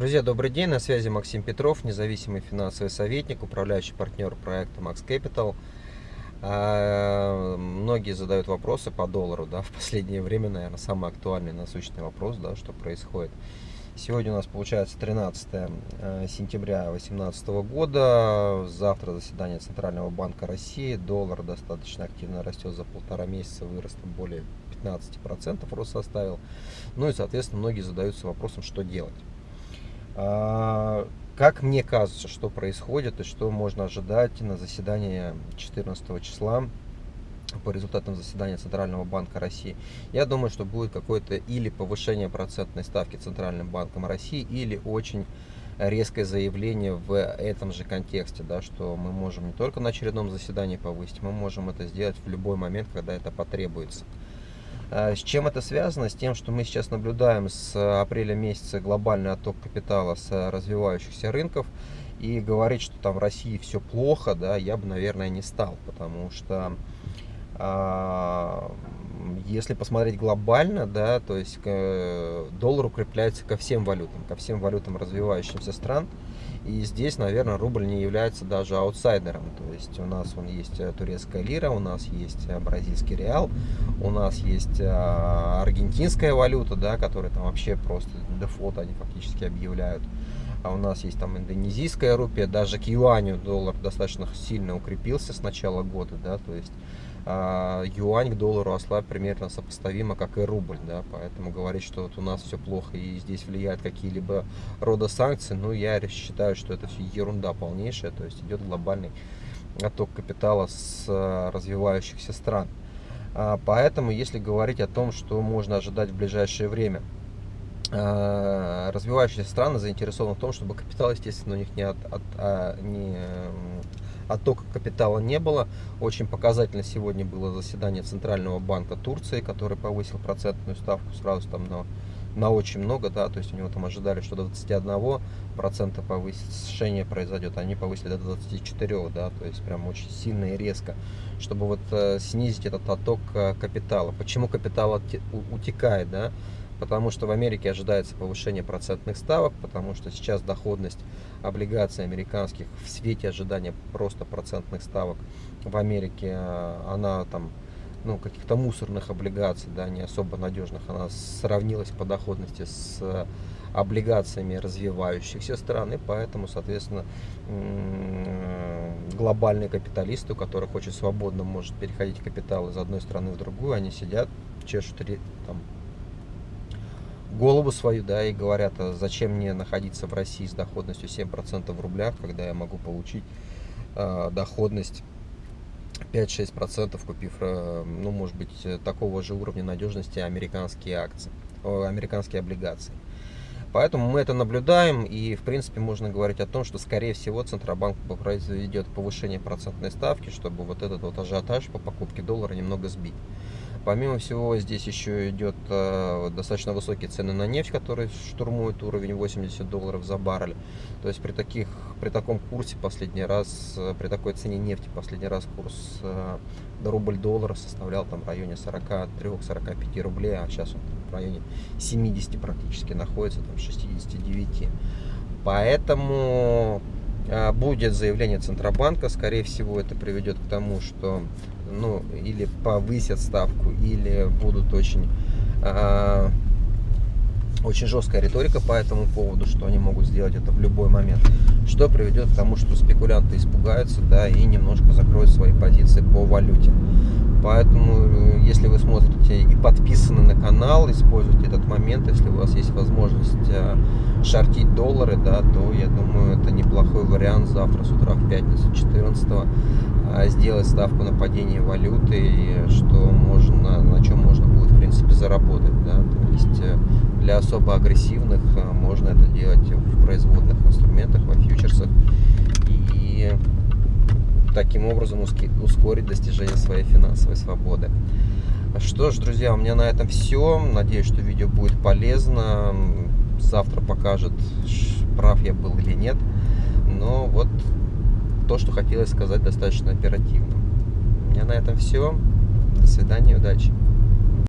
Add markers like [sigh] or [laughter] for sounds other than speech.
Друзья, добрый день, на связи Максим Петров, независимый финансовый советник, управляющий партнер проекта Max Capital. А, многие задают вопросы по доллару, да, [laughs] в последнее время, наверное, самый актуальный насущный вопрос, да, что происходит. Сегодня у нас получается 13 э, сентября 2018 года, завтра заседание Центрального банка России, доллар достаточно активно растет за полтора месяца, вырос более 15% рост составил. Ну и, соответственно, многие задаются вопросом, что делать. А, как мне кажется, что происходит и что можно ожидать на заседании 14 числа по результатам заседания Центрального банка России, я думаю, что будет какое-то или повышение процентной ставки Центральным банком России, или очень резкое заявление в этом же контексте, да, что мы можем не только на очередном заседании повысить, мы можем это сделать в любой момент, когда это потребуется. А, с чем это связано? С тем, что мы сейчас наблюдаем с апреля месяца глобальный отток капитала с развивающихся рынков. И говорить, что там в России все плохо, да, я бы, наверное, не стал. Потому что если посмотреть глобально, да, то есть доллар укрепляется ко всем валютам, ко всем валютам развивающихся стран. И здесь, наверное, рубль не является даже аутсайдером. То есть у нас он есть э, турецкая лира, у нас есть э, бразильский реал, у нас есть э, аргентинская валюта, да, которая там вообще просто дефолт они фактически объявляют. А у нас есть там индонезийская рупия, даже к юаню доллар достаточно сильно укрепился с начала года, да, то есть а, юань к доллару ослаб примерно сопоставимо, как и рубль, да, поэтому говорить, что вот у нас все плохо и здесь влияют какие-либо рода санкций, ну, я считаю, что это все ерунда полнейшая, то есть идет глобальный отток капитала с а, развивающихся стран. А, поэтому, если говорить о том, что можно ожидать в ближайшее время, развивающиеся страны заинтересованы в том, чтобы капитал, естественно, у них не, от, от, не оттока капитала не было. Очень показательно сегодня было заседание Центрального банка Турции, который повысил процентную ставку сразу там на, на очень много, да, то есть у него там ожидали, что до 21% повышение произойдет, они повысили до 24, да, то есть прям очень сильно и резко, чтобы вот э, снизить этот отток э, капитала. Почему капитал утекает, да? Потому что в Америке ожидается повышение процентных ставок, потому что сейчас доходность облигаций американских в свете ожидания просто процентных ставок в Америке, э, она там, ну, каких-то мусорных облигаций, да, не особо надежных, она сравнилась по доходности с облигациями развивающихся стран, и поэтому, соответственно, глобальные капиталисты, у которых очень свободно может переходить капитал из одной страны в другую, они сидят, чешут там, голову свою, да, и говорят, а зачем мне находиться в России с доходностью 7% в рублях, когда я могу получить э, доходность 5-6%, купив, э, ну, может быть, такого же уровня надежности американские акции, э, американские облигации. Поэтому мы это наблюдаем, и, в принципе, можно говорить о том, что, скорее всего, Центробанк произведет повышение процентной ставки, чтобы вот этот вот ажиотаж по покупке доллара немного сбить. Помимо всего, здесь еще идет э, достаточно высокие цены на нефть, которые штурмуют уровень 80 долларов за баррель. То есть при, таких, при таком курсе последний раз, э, при такой цене нефти последний раз курс э, до рубль-доллара составлял там в районе 43-45 рублей, а сейчас он в районе 70 практически находится, там 69. Поэтому будет заявление Центробанка, скорее всего это приведет к тому, что ну, или повысят ставку, или будут очень, э, очень жесткая риторика по этому поводу, что они могут сделать это в любой момент, что приведет к тому, что спекулянты испугаются, да, и немножко закроют свои позиции по валюте. Поэтому, если вы смотрите и подписаны на канал, используйте этот момент, если у вас есть возможность э, шортить доллары, да, то я думаю, это неплохой вариант. Завтра с утра в пятницу 14 а, сделать ставку на падение валюты, что можно, на чем можно будет, в принципе, заработать, да, то есть э, для особо агрессивных э, можно это делать в производных инструментах, во фьючерсах, и таким образом ускорить достижение своей финансовой свободы. Что ж, друзья, у меня на этом все. Надеюсь, что видео будет полезно. Завтра покажет, прав я был или нет. Но вот то, что хотелось сказать достаточно оперативно. У меня на этом все. До свидания, удачи.